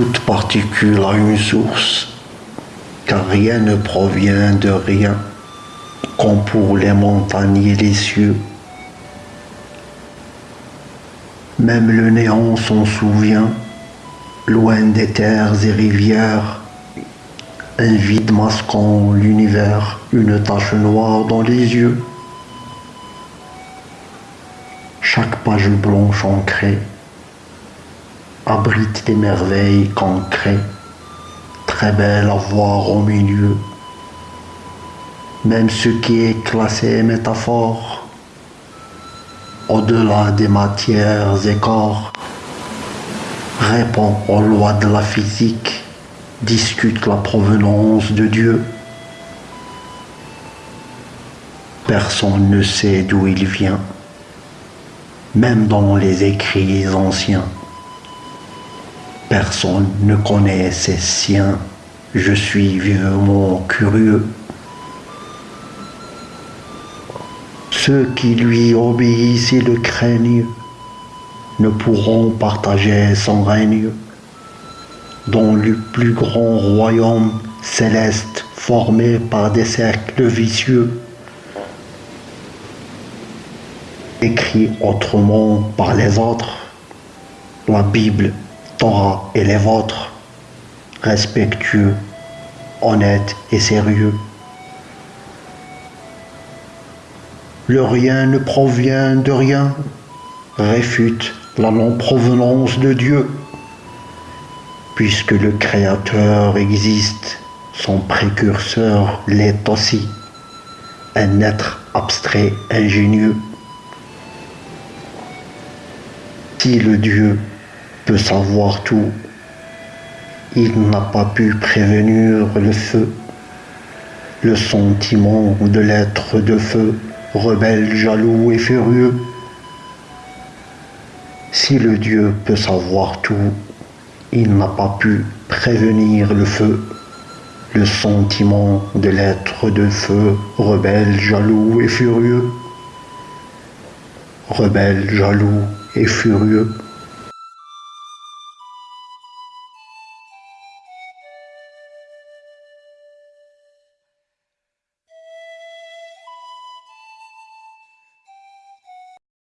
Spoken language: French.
Toute particule a une source, car rien ne provient de rien, comme pour les montagnes et les cieux. Même le néant s'en souvient, loin des terres et rivières, un vide masquant l'univers, une tache noire dans les yeux. Chaque page blanche ancrée abrite des merveilles concrètes, très belles à voir au milieu. Même ce qui est classé métaphore, au-delà des matières et corps, répond aux lois de la physique, discute la provenance de Dieu. Personne ne sait d'où il vient même dans les écrits anciens. Personne ne connaît ses siens, je suis vivement curieux. Ceux qui lui obéissent et le craignent ne pourront partager son règne. Dans le plus grand royaume céleste formé par des cercles vicieux, écrit autrement par les autres, la Bible, Torah et les vôtres, respectueux, honnêtes et sérieux. Le rien ne provient de rien, réfute la non-provenance de Dieu. Puisque le Créateur existe, son précurseur l'est aussi, un être abstrait, ingénieux. Si le Dieu peut savoir tout, il n'a pas pu prévenir le feu, le sentiment de l'être de feu, rebelle, jaloux et furieux. Si le Dieu peut savoir tout, il n'a pas pu prévenir le feu, le sentiment de l'être de feu, rebelle, jaloux et furieux. Rebelle, jaloux et furieux